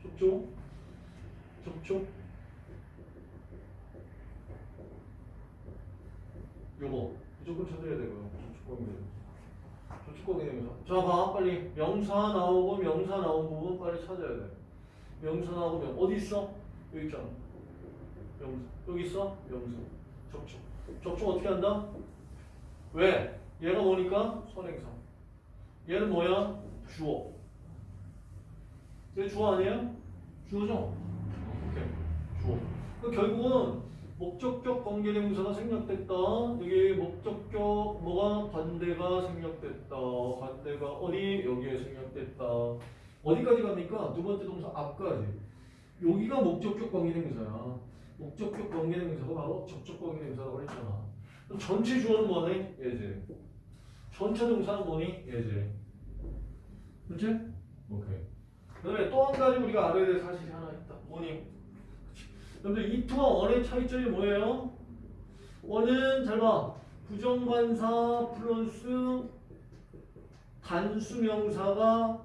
접촉. 접촉. 요거 무조건 찾아야 되고요. 접촉 관계. 접촉 관계 명사. 자, 봐 빨리 명사 나오고 명사 나온 부분 빨리 찾아야 돼. 명사 나오고 명 어디 있어? 여기 있잖아. 명사. 여기 있어? 명사. 접촉. 접촉 어떻게 한다? 왜? 얘가 뭐니까? 선행사. 얘는 뭐야? 주어. 얘 주어 아니에요? 주어죠? 오케이. 주어. 그 결국은 목적격 관계대명사가 생략됐다. 여기 목적격 뭐가 관대가 생략됐다. 관대가 어디 여기에 생략됐다. 어디까지 갑니까? 두 번째 동사 앞까지. 여기가 목적격 관계대명사야. 목적격 관계대명사가 바로 접촉 관계대명사라고 했잖아. 그럼 전체 주어는 뭐니? 예제. 전체 동사는 뭐니? 예제. 그렇지? 오케이. 그다음에 또 한 가지 우리가 알아야 될 사실이 하나 있다. 뭐니? 여러분들 이투와 원의 차이점이 뭐예요? 원은 잘 봐. 부정관사 플러스 단수명사가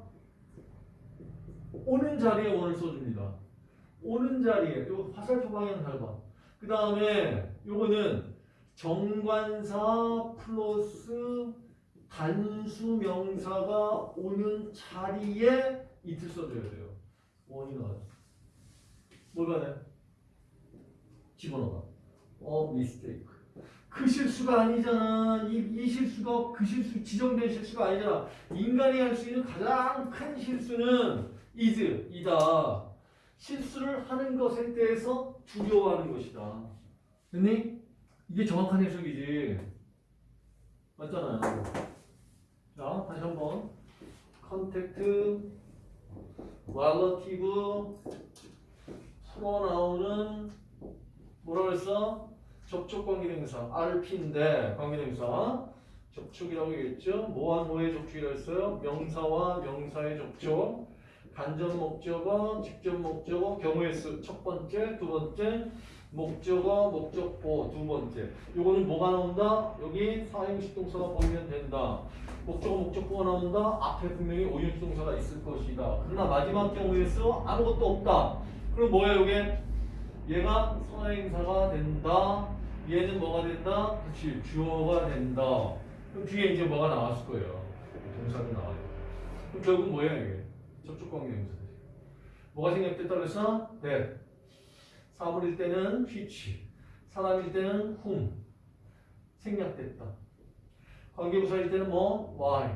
오는 자리에 원을 써줍니다. 오는 자리에 요 화살표 방향 잘 봐. 그 다음에 요거는 정관사 플러스 단수명사가 오는 자리에 이틀 써줘야 돼요. 원이 나왔어. 뭘 받아요? 집어넣어. 어, 미스테이크. 그 실수가 아니잖아. 이, 이 실수가 그 실수, 지정된 실수가 아니잖아. 인간이 할 수 있는 가장 큰 실수는 is, 이다. 실수를 하는 것에 대해서 두려워하는 것이다. 됐니? 이게 정확한 해석이지. 맞잖아요. 자, 다시 한번. contact, relative로 나오는 뭐라 그랬어? 접촉 관계대명사 RP인데 관계대명사 접촉이라고 얘기했죠. 뭐와 뭐의 접촉이라고 했어요? 명사와 명사의 접촉 간접 목적어, 직접 목적어, 경우의 수 첫 번째, 두 번째 목적어, 목적보 두 번째 요거는 뭐가 나온다? 여기 사형식 동사가 보이면 된다. 목적어, 목적보가 나온다. 앞에 분명히 오형식 동사가 있을 것이다. 그러나 마지막 경우의 수 아무것도 없다. 그럼 뭐야 요게? 얘가 선행사가 된다. 얘는 뭐가 된다? 그렇지 주어가 된다. 그럼 뒤에 이제 뭐가 나왔을 거예요. 동사가 나와요. 그럼 결국 뭐야 이게? 접촉관계 명사. 뭐가 생략됐다 그랬어? that. 사물일 때는 which. 사람일 때는 whom. 생략됐다. 관계부사일 때는 뭐? why.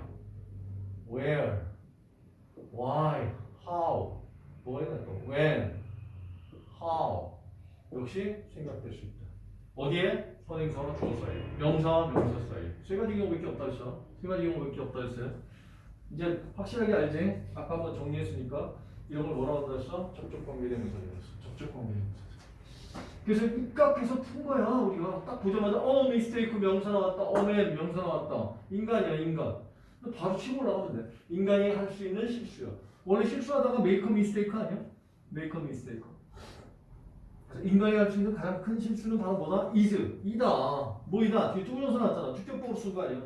where. why. how. 뭐야 또? when. how. 역시 생략될 수 있다. 어디에? 선행사와 주어 사이. 명사와 명사 사이. 세 가지 경우밖에 없다 했어. 세 가지 경우밖에 없다 했어요. 이제 확실하게 알지? 아까 한번 정리했으니까 이런 걸 뭐라고 한다 했어? 접촉관계대명사였어. 접촉관계대명사. 그래서 입각해서 푼 거야 우리가. 딱 보자마자 어 mistake 명사 나왔다. a man 명사 나왔다. 인간이야 인간. 바로 치고 올라가면 돼 인간이 할 수 있는 실수야. 원래 실수하다가 make a mistake 아니야? make a mistake 인간이 할 수 있는 가장 큰 실수는 바로 뭐다? is. 이다. 뭐 이다? 뒤에 뚜려서 나왔잖아. 주격보어로 쓴거 아니야?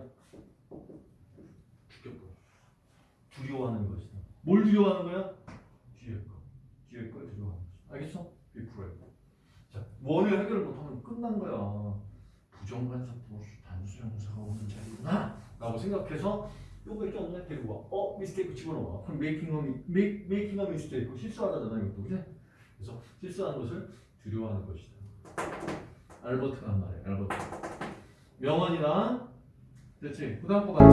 주격법 두려워하는 것이다. 뭘 두려워하는 거야? 뒤에 거. 뒤에 걸 두려워하는 것이다 알겠어? 원을 해결을 못하면 끝난 거야. 부정관사 플러스 단수형사가 오는 자리구나. 라고 생각해서 요거밖에 없네. 데리고 와. 어? 미스테이크 집어넣어. 그럼 mi- make, making a mistake. 실수하다잖아, 이것도. 그지? 그래서 실수하는 것을 두려워하는 것이다. 알버트가 한 말이야, 알버트. 명언이나? 그 다음 거 봐.